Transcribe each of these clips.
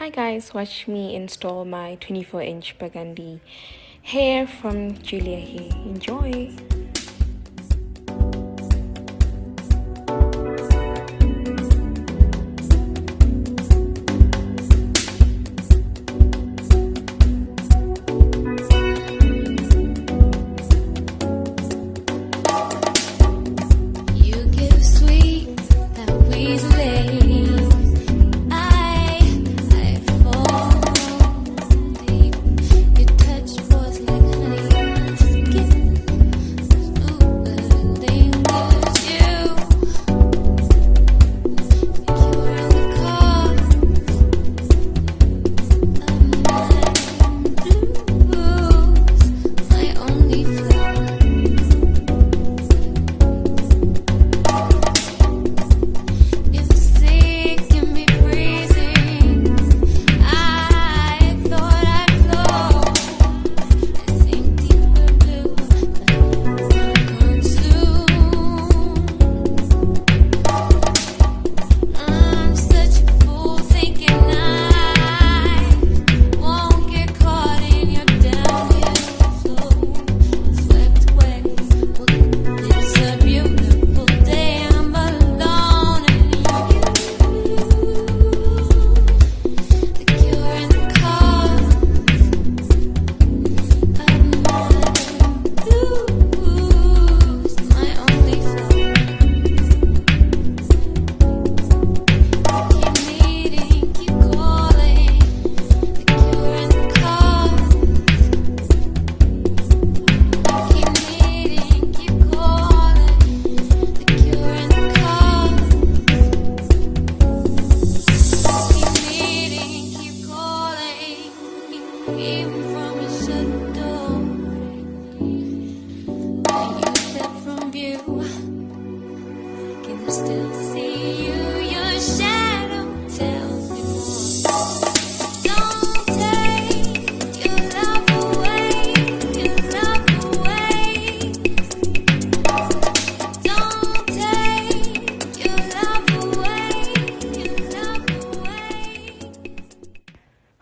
Hi guys, watch me install my 24 inch burgundy hair from Julia Hair. Enjoy! From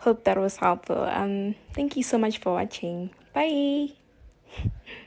Hope that was helpful. Um, thank you so much for watching. Bye!